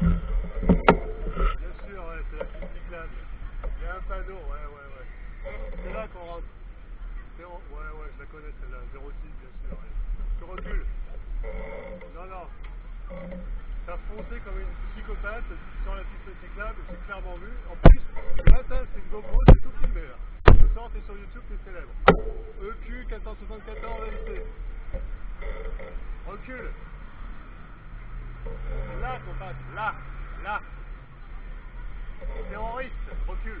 Bien sûr, ouais, c'est la piste cyclable. Il y a un panneau, ouais, ouais, ouais. C'est là qu'on rentre. Ouais, ouais, je la connais celle-là. 06, bien sûr. ouais. Je recule. Non, non. T'as foncé comme une psychopathe sur la piste cyclable, j'ai clairement vu. En plus, le matin, c'est une GoPro, c'est tout filmé là. Ce soir, t'es sur YouTube, t'es célèbre. EQ 474 MC. Recule. C'est là passe, là, là. Terroriste, recule.